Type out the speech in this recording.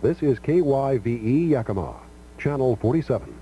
This is KYVE Yakima, Channel 47.